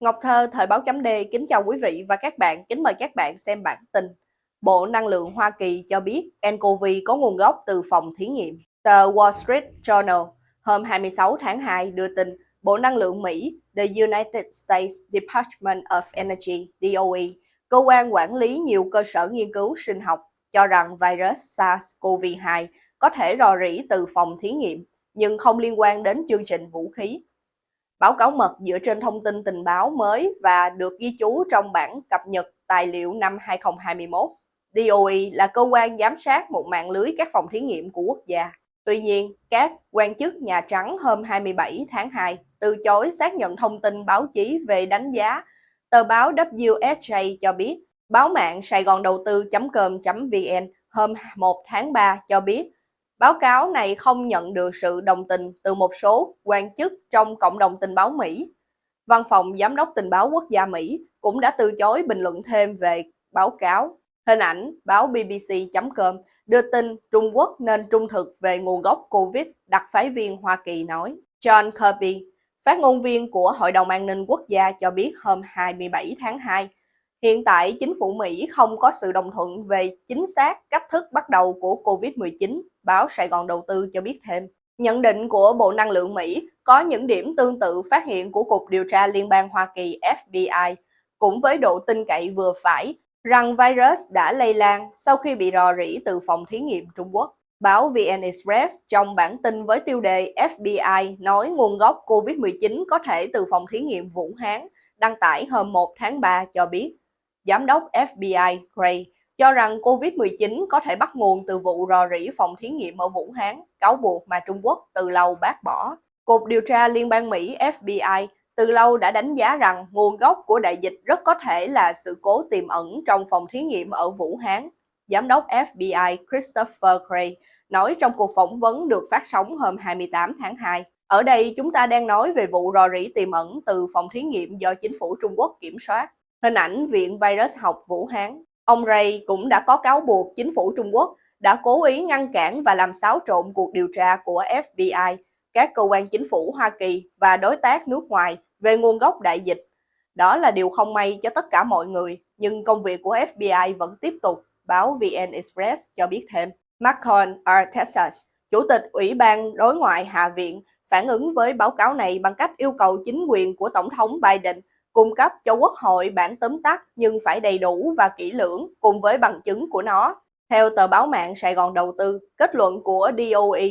Ngọc Thơ, Thời báo chấm D kính chào quý vị và các bạn, kính mời các bạn xem bản tin. Bộ Năng lượng Hoa Kỳ cho biết nCoV có nguồn gốc từ phòng thí nghiệm. Tờ Wall Street Journal hôm 26 tháng 2 đưa tin Bộ Năng lượng Mỹ, The United States Department of Energy, DOE, cơ quan quản lý nhiều cơ sở nghiên cứu sinh học, cho rằng virus SARS-CoV-2 có thể rò rỉ từ phòng thí nghiệm, nhưng không liên quan đến chương trình vũ khí Báo cáo mật dựa trên thông tin tình báo mới và được ghi chú trong bản cập nhật tài liệu năm 2021. DOE là cơ quan giám sát một mạng lưới các phòng thí nghiệm của quốc gia. Tuy nhiên, các quan chức Nhà Trắng hôm 27 tháng 2 từ chối xác nhận thông tin báo chí về đánh giá. Tờ báo WSJ cho biết, báo mạng Sài Gòn đầu tư.com.vn hôm 1 tháng 3 cho biết Báo cáo này không nhận được sự đồng tình từ một số quan chức trong cộng đồng tình báo Mỹ. Văn phòng Giám đốc tình báo quốc gia Mỹ cũng đã từ chối bình luận thêm về báo cáo. Hình ảnh báo BBC.com đưa tin Trung Quốc nên trung thực về nguồn gốc COVID, đặc phái viên Hoa Kỳ nói. John Kirby, phát ngôn viên của Hội đồng An ninh Quốc gia cho biết hôm 27 tháng 2, Hiện tại, chính phủ Mỹ không có sự đồng thuận về chính xác cách thức bắt đầu của COVID-19, báo Sài Gòn Đầu tư cho biết thêm. Nhận định của Bộ Năng lượng Mỹ có những điểm tương tự phát hiện của Cục Điều tra Liên bang Hoa Kỳ FBI, cũng với độ tin cậy vừa phải, rằng virus đã lây lan sau khi bị rò rỉ từ phòng thí nghiệm Trung Quốc. Báo VN Express trong bản tin với tiêu đề FBI nói nguồn gốc COVID-19 có thể từ phòng thí nghiệm Vũ Hán, đăng tải hôm 1 tháng 3 cho biết Giám đốc FBI Gray cho rằng COVID-19 có thể bắt nguồn từ vụ rò rỉ phòng thí nghiệm ở Vũ Hán, cáo buộc mà Trung Quốc từ lâu bác bỏ. Cục điều tra Liên bang Mỹ FBI từ lâu đã đánh giá rằng nguồn gốc của đại dịch rất có thể là sự cố tiềm ẩn trong phòng thí nghiệm ở Vũ Hán. Giám đốc FBI Christopher Gray nói trong cuộc phỏng vấn được phát sóng hôm 28 tháng 2. Ở đây chúng ta đang nói về vụ rò rỉ tiềm ẩn từ phòng thí nghiệm do chính phủ Trung Quốc kiểm soát. Hình ảnh Viện Virus học Vũ Hán. Ông Ray cũng đã có cáo buộc chính phủ Trung Quốc đã cố ý ngăn cản và làm xáo trộn cuộc điều tra của FBI, các cơ quan chính phủ Hoa Kỳ và đối tác nước ngoài về nguồn gốc đại dịch. Đó là điều không may cho tất cả mọi người, nhưng công việc của FBI vẫn tiếp tục, báo VN Express cho biết thêm. Macron R. Texas, Chủ tịch Ủy ban Đối ngoại Hạ viện, phản ứng với báo cáo này bằng cách yêu cầu chính quyền của Tổng thống Biden cung cấp cho Quốc hội bản tóm tắt nhưng phải đầy đủ và kỹ lưỡng cùng với bằng chứng của nó. Theo tờ báo mạng Sài Gòn Đầu tư, kết luận của DOE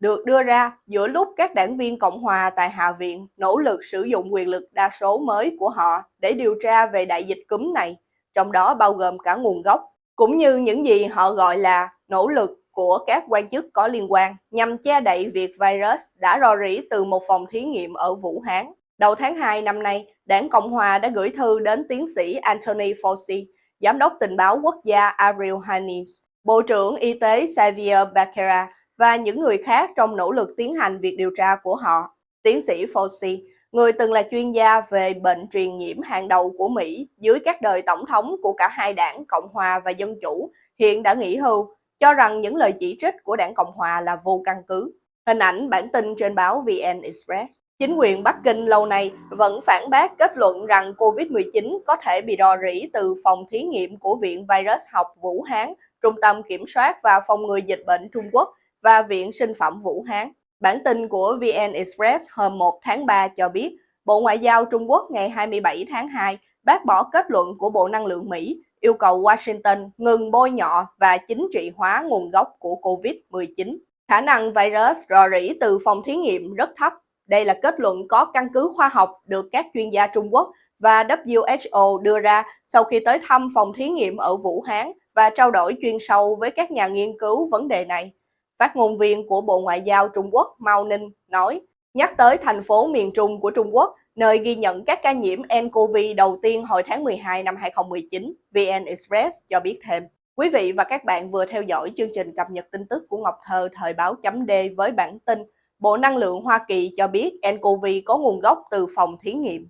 được đưa ra giữa lúc các đảng viên Cộng hòa tại Hạ viện nỗ lực sử dụng quyền lực đa số mới của họ để điều tra về đại dịch cúm này, trong đó bao gồm cả nguồn gốc, cũng như những gì họ gọi là nỗ lực của các quan chức có liên quan nhằm che đậy việc virus đã rò rỉ từ một phòng thí nghiệm ở Vũ Hán. Đầu tháng 2 năm nay, Đảng Cộng Hòa đã gửi thư đến tiến sĩ Anthony Fauci, Giám đốc tình báo quốc gia Ariel Haines, Bộ trưởng Y tế Xavier Becerra và những người khác trong nỗ lực tiến hành việc điều tra của họ. Tiến sĩ Fauci, người từng là chuyên gia về bệnh truyền nhiễm hàng đầu của Mỹ dưới các đời tổng thống của cả hai đảng Cộng Hòa và Dân Chủ, hiện đã nghỉ hưu, cho rằng những lời chỉ trích của đảng Cộng Hòa là vô căn cứ. Hình ảnh bản tin trên báo VN Express. Chính quyền Bắc Kinh lâu nay vẫn phản bác kết luận rằng COVID-19 có thể bị rò rỉ từ phòng thí nghiệm của Viện Virus học Vũ Hán, Trung tâm Kiểm soát và Phòng ngừa Dịch bệnh Trung Quốc và Viện Sinh phẩm Vũ Hán. Bản tin của VN Express hôm 1 tháng 3 cho biết, Bộ Ngoại giao Trung Quốc ngày 27 tháng 2 bác bỏ kết luận của Bộ Năng lượng Mỹ yêu cầu Washington ngừng bôi nhọ và chính trị hóa nguồn gốc của COVID-19. Khả năng virus rò rỉ từ phòng thí nghiệm rất thấp đây là kết luận có căn cứ khoa học được các chuyên gia Trung Quốc và WHO đưa ra sau khi tới thăm phòng thí nghiệm ở Vũ Hán và trao đổi chuyên sâu với các nhà nghiên cứu vấn đề này. Phát ngôn viên của Bộ Ngoại giao Trung Quốc Mao Ninh nói, nhắc tới thành phố miền Trung của Trung Quốc, nơi ghi nhận các ca nhiễm nCoV đầu tiên hồi tháng 12 năm 2019, VN Express cho biết thêm. Quý vị và các bạn vừa theo dõi chương trình cập nhật tin tức của Ngọc Thơ thời báo chấm D với bản tin Bộ Năng lượng Hoa Kỳ cho biết nCoV có nguồn gốc từ phòng thí nghiệm.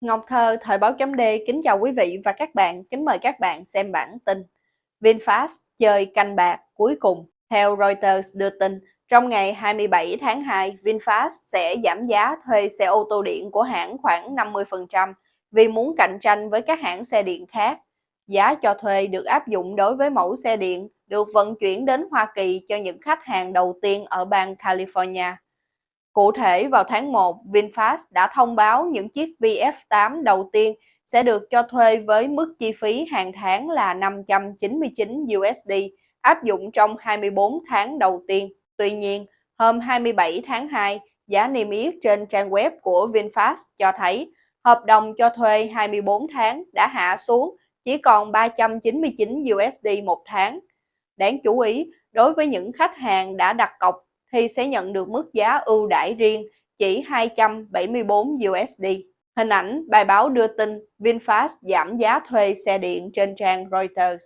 Ngọc Thơ, Thời báo chấm D kính chào quý vị và các bạn, kính mời các bạn xem bản tin. VinFast chơi canh bạc cuối cùng. Theo Reuters đưa tin, Trong ngày 27 tháng 2, VinFast sẽ giảm giá thuê xe ô tô điện của hãng khoảng 50% vì muốn cạnh tranh với các hãng xe điện khác. Giá cho thuê được áp dụng đối với mẫu xe điện được vận chuyển đến Hoa Kỳ cho những khách hàng đầu tiên ở bang California. Cụ thể, vào tháng 1, VinFast đã thông báo những chiếc VF8 đầu tiên sẽ được cho thuê với mức chi phí hàng tháng là 599 USD, áp dụng trong 24 tháng đầu tiên. Tuy nhiên, hôm 27 tháng 2, giá niêm yết trên trang web của VinFast cho thấy hợp đồng cho thuê 24 tháng đã hạ xuống chỉ còn 399 USD một tháng. Đáng chú ý, đối với những khách hàng đã đặt cọc thì sẽ nhận được mức giá ưu đãi riêng chỉ 274 USD. Hình ảnh bài báo đưa tin VinFast giảm giá thuê xe điện trên trang Reuters.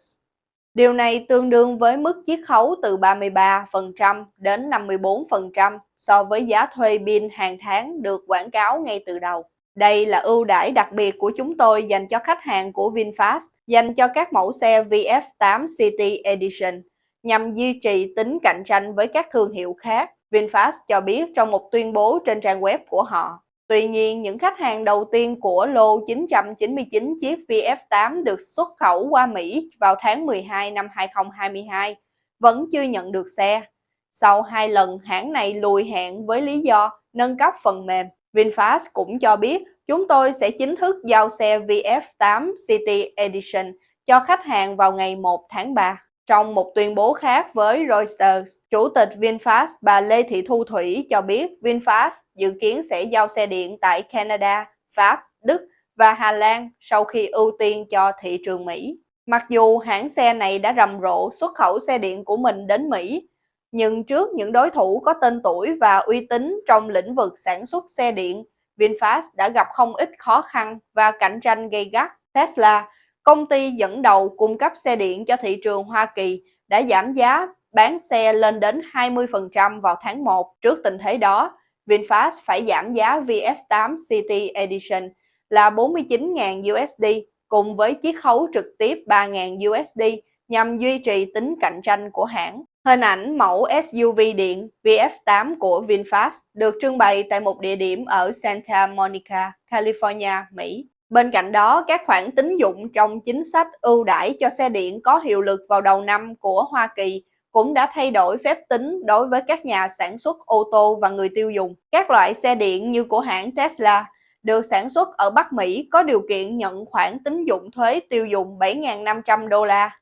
Điều này tương đương với mức chiết khấu từ 33% đến 54% so với giá thuê pin hàng tháng được quảng cáo ngay từ đầu. Đây là ưu đãi đặc biệt của chúng tôi dành cho khách hàng của VinFast, dành cho các mẫu xe VF8 City Edition, nhằm duy trì tính cạnh tranh với các thương hiệu khác. VinFast cho biết trong một tuyên bố trên trang web của họ. Tuy nhiên, những khách hàng đầu tiên của lô 999 chiếc VF8 được xuất khẩu qua Mỹ vào tháng 12 năm 2022 vẫn chưa nhận được xe. Sau hai lần hãng này lùi hẹn với lý do nâng cấp phần mềm, VinFast cũng cho biết chúng tôi sẽ chính thức giao xe VF8 City Edition cho khách hàng vào ngày 1 tháng 3. Trong một tuyên bố khác với Reuters, Chủ tịch VinFast bà Lê Thị Thu Thủy cho biết VinFast dự kiến sẽ giao xe điện tại Canada, Pháp, Đức và Hà Lan sau khi ưu tiên cho thị trường Mỹ. Mặc dù hãng xe này đã rầm rộ xuất khẩu xe điện của mình đến Mỹ, nhưng trước những đối thủ có tên tuổi và uy tín trong lĩnh vực sản xuất xe điện, VinFast đã gặp không ít khó khăn và cạnh tranh gay gắt. Tesla công ty dẫn đầu cung cấp xe điện cho thị trường Hoa Kỳ đã giảm giá bán xe lên đến 20% vào tháng 1. Trước tình thế đó, VinFast phải giảm giá VF8 City Edition là 49.000 USD cùng với chiết khấu trực tiếp 3.000 USD nhằm duy trì tính cạnh tranh của hãng. Hình ảnh mẫu SUV điện VF8 của VinFast được trưng bày tại một địa điểm ở Santa Monica, California, Mỹ. Bên cạnh đó, các khoản tín dụng trong chính sách ưu đãi cho xe điện có hiệu lực vào đầu năm của Hoa Kỳ cũng đã thay đổi phép tính đối với các nhà sản xuất ô tô và người tiêu dùng. Các loại xe điện như của hãng Tesla được sản xuất ở Bắc Mỹ có điều kiện nhận khoản tín dụng thuế tiêu dùng 7.500 đô la.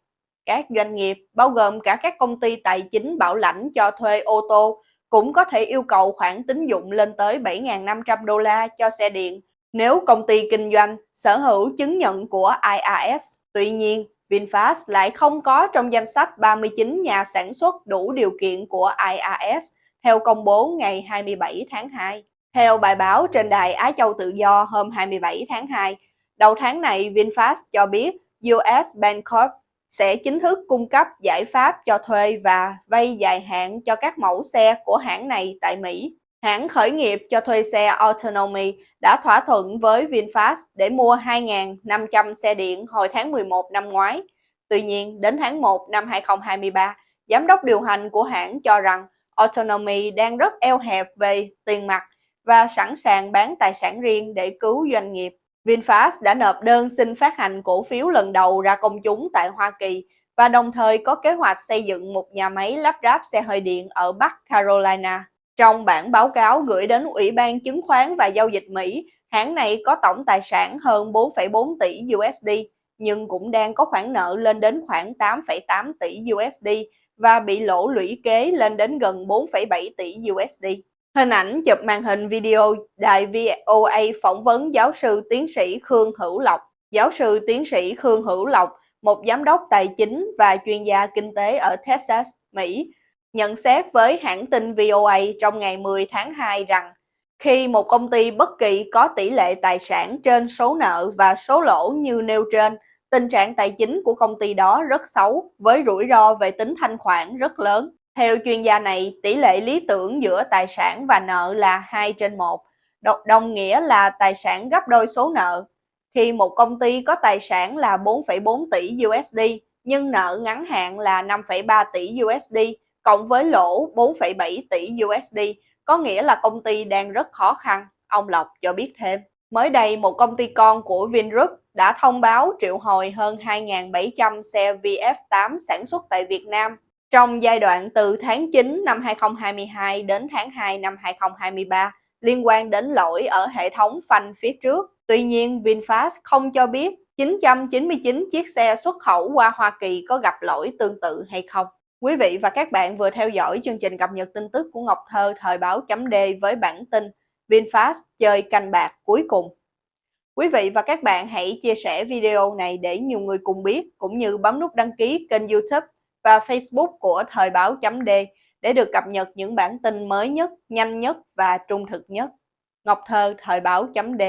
Các doanh nghiệp, bao gồm cả các công ty tài chính bảo lãnh cho thuê ô tô, cũng có thể yêu cầu khoản tín dụng lên tới 7.500 đô la cho xe điện nếu công ty kinh doanh sở hữu chứng nhận của IRS. Tuy nhiên, VinFast lại không có trong danh sách 39 nhà sản xuất đủ điều kiện của IRS theo công bố ngày 27 tháng 2. Theo bài báo trên đài Á Châu Tự Do hôm 27 tháng 2, đầu tháng này VinFast cho biết US Bancorp sẽ chính thức cung cấp giải pháp cho thuê và vay dài hạn cho các mẫu xe của hãng này tại Mỹ. Hãng khởi nghiệp cho thuê xe Autonomy đã thỏa thuận với VinFast để mua 2.500 xe điện hồi tháng 11 năm ngoái. Tuy nhiên, đến tháng 1 năm 2023, giám đốc điều hành của hãng cho rằng Autonomy đang rất eo hẹp về tiền mặt và sẵn sàng bán tài sản riêng để cứu doanh nghiệp. VinFast đã nộp đơn xin phát hành cổ phiếu lần đầu ra công chúng tại Hoa Kỳ và đồng thời có kế hoạch xây dựng một nhà máy lắp ráp xe hơi điện ở Bắc Carolina. Trong bản báo cáo gửi đến Ủy ban Chứng khoán và Giao dịch Mỹ, hãng này có tổng tài sản hơn 4,4 tỷ USD, nhưng cũng đang có khoản nợ lên đến khoảng 8,8 tỷ USD và bị lỗ lũy kế lên đến gần 4,7 tỷ USD. Hình ảnh chụp màn hình video đài VOA phỏng vấn giáo sư tiến sĩ Khương Hữu Lộc. Giáo sư tiến sĩ Khương Hữu Lộc, một giám đốc tài chính và chuyên gia kinh tế ở Texas, Mỹ, nhận xét với hãng tin VOA trong ngày 10 tháng 2 rằng khi một công ty bất kỳ có tỷ lệ tài sản trên số nợ và số lỗ như nêu trên, tình trạng tài chính của công ty đó rất xấu với rủi ro về tính thanh khoản rất lớn. Theo chuyên gia này, tỷ lệ lý tưởng giữa tài sản và nợ là 2 trên 1, đồng nghĩa là tài sản gấp đôi số nợ. Khi một công ty có tài sản là 4,4 tỷ USD nhưng nợ ngắn hạn là 5,3 tỷ USD cộng với lỗ 4,7 tỷ USD, có nghĩa là công ty đang rất khó khăn, ông Lộc cho biết thêm. Mới đây, một công ty con của Vingroup đã thông báo triệu hồi hơn 2.700 xe VF8 sản xuất tại Việt Nam trong giai đoạn từ tháng 9 năm 2022 đến tháng 2 năm 2023 liên quan đến lỗi ở hệ thống phanh phía trước. Tuy nhiên, VinFast không cho biết 999 chiếc xe xuất khẩu qua Hoa Kỳ có gặp lỗi tương tự hay không. Quý vị và các bạn vừa theo dõi chương trình cập nhật tin tức của Ngọc Thơ thời báo chấm D với bản tin VinFast chơi canh bạc cuối cùng. Quý vị và các bạn hãy chia sẻ video này để nhiều người cùng biết, cũng như bấm nút đăng ký kênh youtube và facebook của thời báo chấm D để được cập nhật những bản tin mới nhất, nhanh nhất và trung thực nhất. Ngọc Thơ, thời báo chấm D